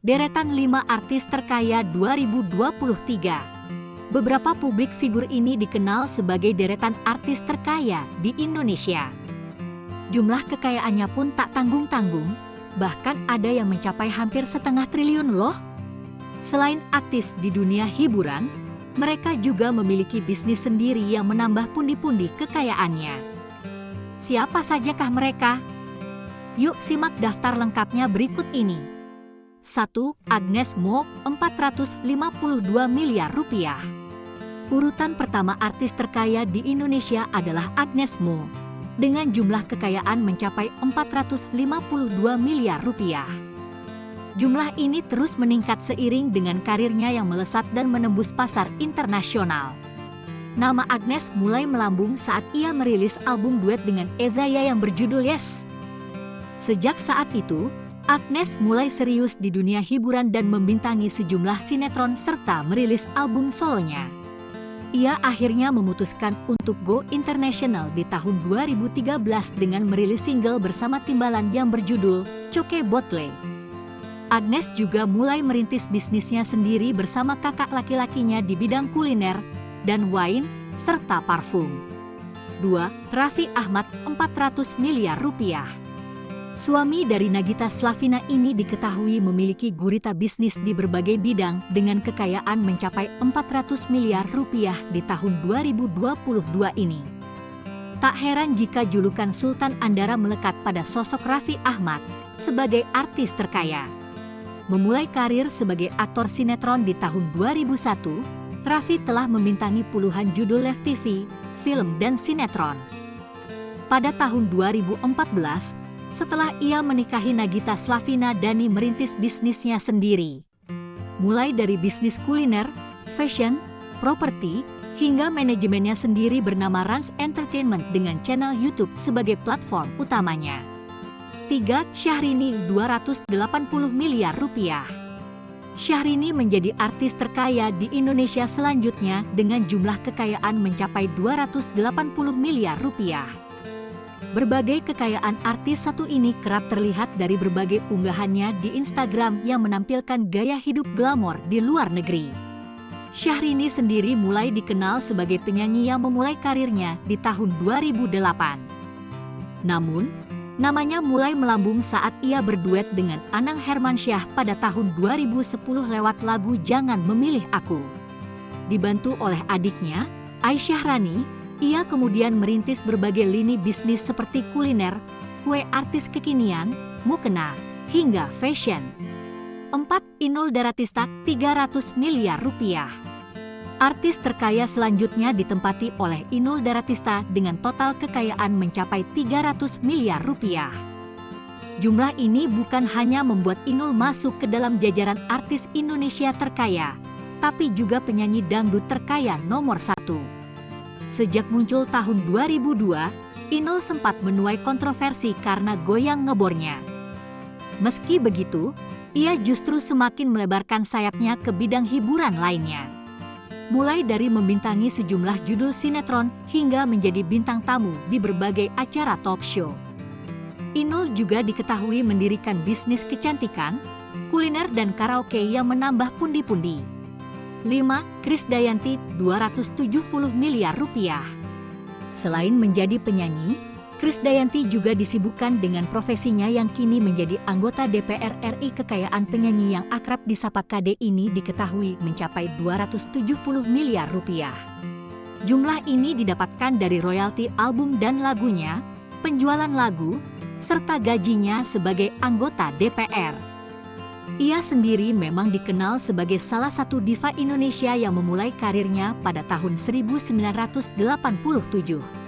deretan 5 artis terkaya 2023. Beberapa publik figur ini dikenal sebagai deretan artis terkaya di Indonesia. Jumlah kekayaannya pun tak tanggung-tanggung, bahkan ada yang mencapai hampir setengah triliun loh. Selain aktif di dunia hiburan, mereka juga memiliki bisnis sendiri yang menambah pundi-pundi kekayaannya. Siapa sajakah mereka? Yuk simak daftar lengkapnya berikut ini. 1. Agnes Mo, 452 miliar rupiah. Urutan pertama artis terkaya di Indonesia adalah Agnes Mo, dengan jumlah kekayaan mencapai 452 miliar rupiah. Jumlah ini terus meningkat seiring dengan karirnya yang melesat dan menembus pasar internasional. Nama Agnes mulai melambung saat ia merilis album duet dengan Ezaya yang berjudul Yes. Sejak saat itu, Agnes mulai serius di dunia hiburan dan membintangi sejumlah sinetron serta merilis album solonya. Ia akhirnya memutuskan untuk go international di tahun 2013 dengan merilis single bersama timbalan yang berjudul Coke Botle. Agnes juga mulai merintis bisnisnya sendiri bersama kakak laki-lakinya di bidang kuliner dan wine serta parfum. 2. Raffi Ahmad 400 miliar rupiah. Suami dari Nagita Slavina ini diketahui memiliki gurita bisnis di berbagai bidang dengan kekayaan mencapai 400 miliar rupiah di tahun 2022 ini. Tak heran jika julukan Sultan Andara melekat pada sosok Raffi Ahmad sebagai artis terkaya. Memulai karir sebagai aktor sinetron di tahun 2001, Raffi telah membintangi puluhan judul Live TV, film, dan sinetron. Pada tahun 2014, setelah ia menikahi Nagita Slavina Dani merintis bisnisnya sendiri. Mulai dari bisnis kuliner, fashion, properti, hingga manajemennya sendiri bernama Rans Entertainment dengan channel YouTube sebagai platform utamanya. 3. Syahrini 280 miliar rupiah. Syahrini menjadi artis terkaya di Indonesia selanjutnya dengan jumlah kekayaan mencapai 280 miliar rupiah. Berbagai kekayaan artis satu ini kerap terlihat dari berbagai unggahannya di Instagram yang menampilkan gaya hidup glamor di luar negeri. Syahrini sendiri mulai dikenal sebagai penyanyi yang memulai karirnya di tahun 2008. Namun, Namanya mulai melambung saat ia berduet dengan Anang Hermansyah pada tahun 2010 lewat lagu Jangan Memilih Aku. Dibantu oleh adiknya, Aisyah Rani, ia kemudian merintis berbagai lini bisnis seperti kuliner, kue artis kekinian, mukena, hingga fashion. 4. Inul Daratista 300 miliar rupiah. Artis terkaya selanjutnya ditempati oleh Inul Daratista dengan total kekayaan mencapai 300 miliar rupiah. Jumlah ini bukan hanya membuat Inul masuk ke dalam jajaran artis Indonesia terkaya, tapi juga penyanyi dangdut terkaya nomor satu. Sejak muncul tahun 2002, Inul sempat menuai kontroversi karena goyang ngebornya. Meski begitu, ia justru semakin melebarkan sayapnya ke bidang hiburan lainnya mulai dari membintangi sejumlah judul sinetron hingga menjadi bintang tamu di berbagai acara talk show. Inul juga diketahui mendirikan bisnis kecantikan, kuliner dan karaoke yang menambah pundi-pundi. 5. Krisdayanti 270 miliar rupiah. Selain menjadi penyanyi, Krisdayanti juga disibukkan dengan profesinya yang kini menjadi anggota DPR RI kekayaan penyanyi yang akrab disapa KD ini diketahui mencapai 270 miliar rupiah. Jumlah ini didapatkan dari royalti album dan lagunya, penjualan lagu, serta gajinya sebagai anggota DPR. Ia sendiri memang dikenal sebagai salah satu diva Indonesia yang memulai karirnya pada tahun 1987.